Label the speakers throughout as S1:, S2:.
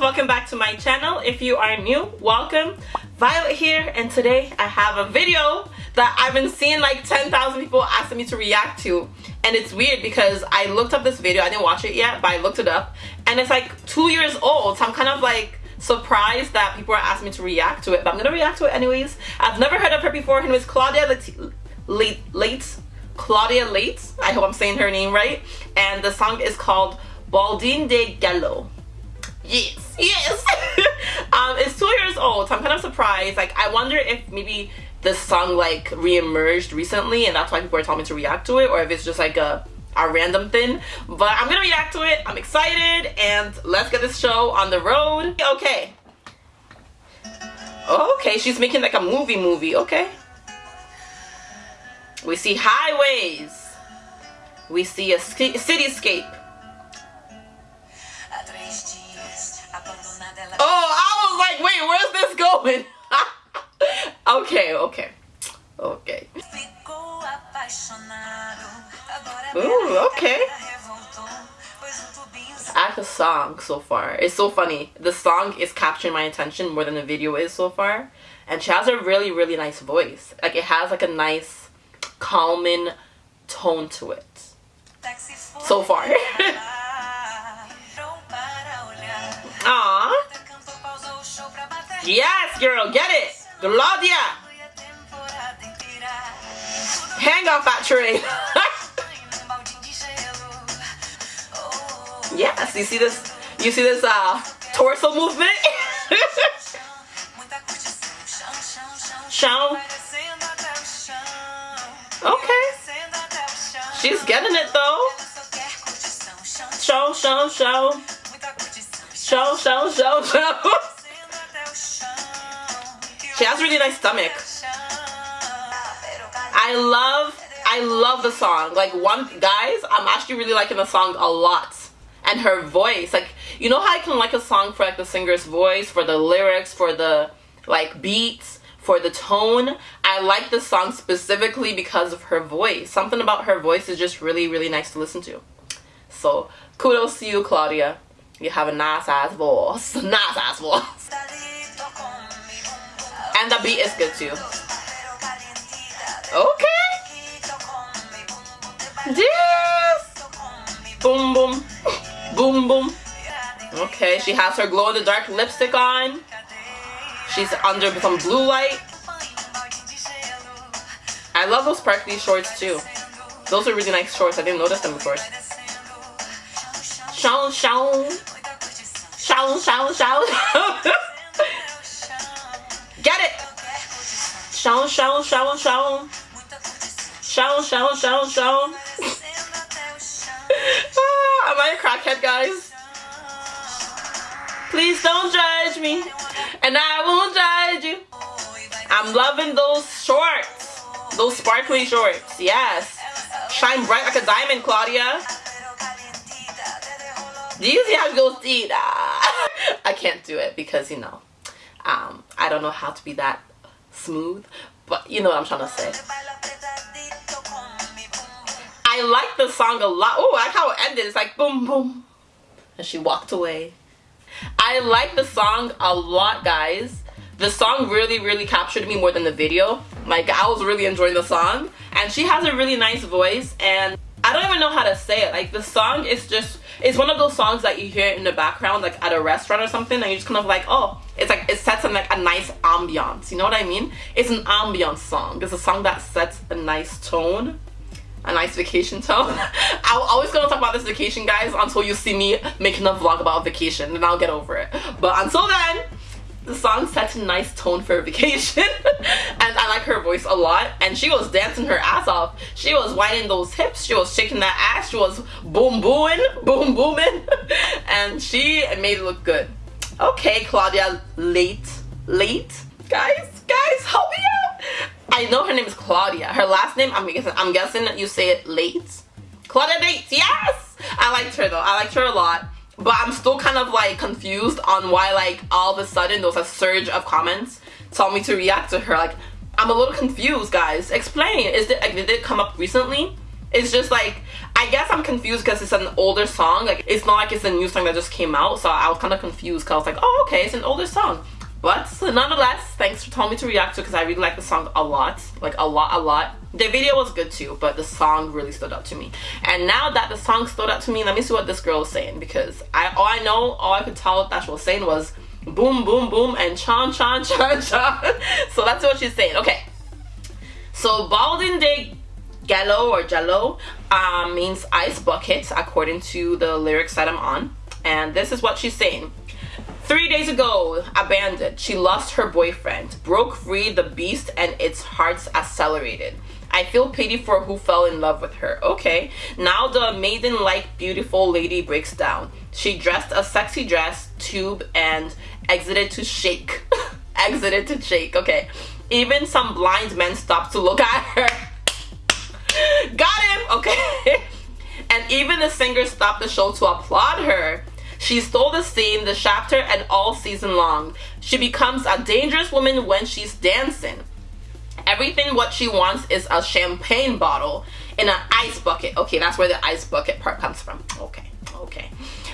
S1: welcome back to my channel. If you are new, welcome. Violet here, and today I have a video that I've been seeing like 10,000 people asking me to react to. And it's weird because I looked up this video, I didn't watch it yet, but I looked it up, and it's like two years old, so I'm kind of like surprised that people are asking me to react to it, but I'm gonna react to it anyways. I've never heard of her before, her name is Claudia Leitte, Late, Claudia Leitte, I hope I'm saying her name right, and the song is called Baldine de Gallo. Yes, yes. um, it's two years old, so I'm kind of surprised. Like, I wonder if maybe this song like re-emerged recently, and that's why people are telling me to react to it, or if it's just like a a random thing. But I'm gonna react to it. I'm excited, and let's get this show on the road. Okay. Okay, she's making like a movie movie. Okay. We see highways. We see a cityscape. Like, wait, where's this going? okay, okay. Okay. Ooh, okay. Like the song so far. It's so funny. The song is capturing my attention more than the video is so far. And she has a really, really nice voice. Like, it has like a nice, calming tone to it. So far. Yes, girl, get it. Claudia. Hang off that train. yes, you see this? You see this uh, torso movement? Show. Okay. She's getting it though. Show, show, show. Show, show, show, show. She has really nice stomach. I love, I love the song. Like one, guys, I'm actually really liking the song a lot. And her voice, like, you know how I can like a song for like the singer's voice, for the lyrics, for the like beats, for the tone. I like the song specifically because of her voice. Something about her voice is just really, really nice to listen to. So kudos to you, Claudia. You have a nice ass voice. Nice ass voice. And the beat is good too. Okay. Yes. Boom, boom. Boom, boom. Okay, she has her glow-in-the-dark lipstick on. She's under some blue light. I love those sparkly shorts too. Those are really nice shorts. I didn't notice them before. Show, show. Show, show, show. Show, show, show, show. Show, show, show, show. ah, am I a crackhead, guys? Please don't judge me, and I won't judge you. I'm loving those shorts, those sparkly shorts. Yes, shine bright like a diamond, Claudia. Do you see how it goes? I can't do it because you know, um, I don't know how to be that smooth but you know what I'm trying to say. I like the song a lot. Oh I like how it ended. It's like boom boom. And she walked away. I like the song a lot guys. The song really really captured me more than the video. Like I was really enjoying the song. And she has a really nice voice and I don't even know how to say it. Like the song is just it's one of those songs that you hear in the background like at a restaurant or something and you're just kind of like oh it's like it sets in like a nice ambiance. You know what I mean? It's an ambiance song. It's a song that sets a nice tone a nice vacation tone. I'm always gonna talk about this vacation guys until you see me making a vlog about vacation and I'll get over it. But until then the song sets a nice tone for vacation. And I like her voice a lot. And she was dancing her ass off. She was whining those hips. She was shaking that ass. She was boom booing boom booming. And she made it look good. Okay Claudia late late. Guys guys help me out. I know her name is Claudia. Her last name I'm guessing I'm guessing you say it late. Claudia Late yes. I liked her though. I liked her a lot but I'm still kind of like confused on why like all of a sudden there was a surge of comments telling me to react to her like I'm a little confused guys explain is it like did it come up recently It's just like I guess I'm confused because it's an older song. Like it's not like it's a new song that just came out. So I was kind of confused because I was like, oh okay, it's an older song. But nonetheless, thanks for telling me to react to because I really like the song a lot. Like a lot, a lot. The video was good too, but the song really stood out to me. And now that the song stood out to me, let me see what this girl is saying because I all I know, all I could tell that she was saying was boom, boom, boom, and chan, chan, chan, chan. so that's what she's saying. Okay. So Balding Day Gallo or Jello um, means ice bucket according to the lyrics that I'm on. And this is what she's saying. Three days ago, abandoned, she lost her boyfriend, broke free the beast and its hearts accelerated. I feel pity for who fell in love with her. Okay, now the maiden-like beautiful lady breaks down. She dressed a sexy dress, tube, and exited to shake. exited to shake, okay. Even some blind men stopped to look at her. Got him, okay. and even the singer stopped the show to applaud her. She stole the scene, the chapter, and all season long. She becomes a dangerous woman when she's dancing. Everything what she wants is a champagne bottle in an ice bucket. Okay, that's where the ice bucket part comes from. Okay, okay.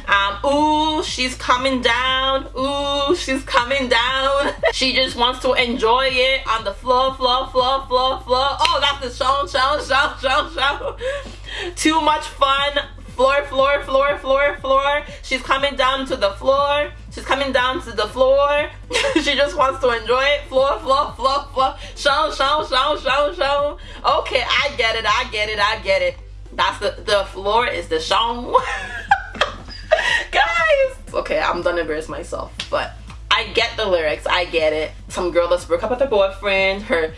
S1: Um, ooh, she's coming down. Ooh, she's coming down. she just wants to enjoy it on the floor, floor, floor, floor, floor. Oh, that's the show, show, show, show, show. Too much fun floor, floor, floor, floor, floor. She's coming down to the floor. She's coming down to the floor. she just wants to enjoy it. Floor, floor, floor, floor. Show, show, show, show, show. Okay, I get it. I get it. I get it. That's the the floor is the show. Guys. Okay, I'm done embarrass myself, but I get the lyrics. I get it. Some girl that's broke up with her boyfriend. Her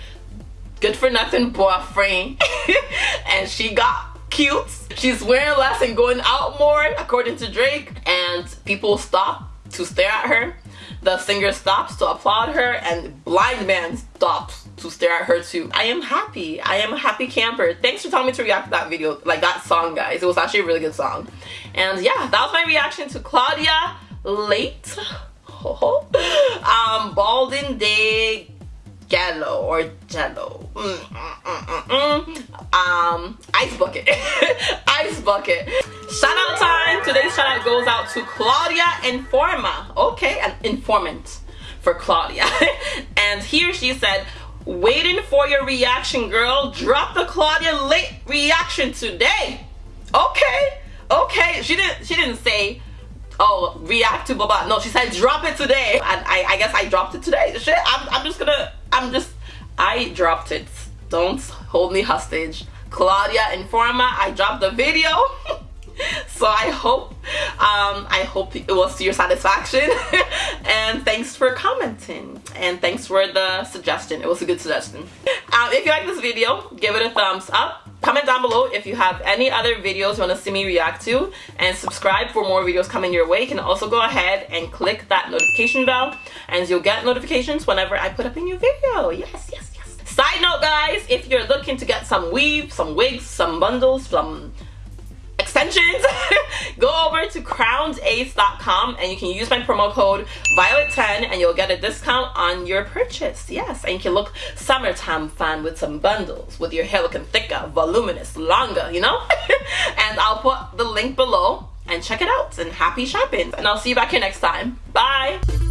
S1: good for nothing boyfriend and she got cute. She's wearing less and going out more, according to Drake. And people stop to stare at her. The singer stops to applaud her and blind man stops to stare at her too. I am happy. I am a happy camper. Thanks for telling me to react to that video, like that song, guys. It was actually a really good song. And yeah, that was my reaction to Claudia Leitte. um, Balding Day Jello or Jello. Mm, mm, mm, um, ice bucket. ice bucket. Shout out time. Today's shout out goes out to Claudia Informa. Okay, an informant for Claudia. and here she said, waiting for your reaction, girl. Drop the Claudia Leitte reaction today. Okay, okay. She didn't. She didn't say oh react to blah no she said drop it today and I, I guess I dropped it today shit I'm, I'm just gonna I'm just, I dropped it. Don't hold me hostage. Claudia Informa, I dropped the video. so I hope, um, I hope it was to your satisfaction. and thanks for commenting. And thanks for the suggestion. It was a good suggestion. Um, if you like this video, give it a thumbs up. Comment down below if you have any other videos you want to see me react to and subscribe for more videos coming your way. You can also go ahead and click that notification bell and you'll get notifications whenever I put up a new video. Yes, yes, yes. Side note guys, if you're looking to get some weave, some wigs, some bundles, some extensions, go over to crownedace.com and you can use my promo code Violet10 and you'll get a discount on your purchase. Yes, and you can look summertime fun with some bundles with your hair looking thicker, voluminous, longer, you know? and I'll put the link below and check it out and happy shopping. And I'll see you back here next time. Bye!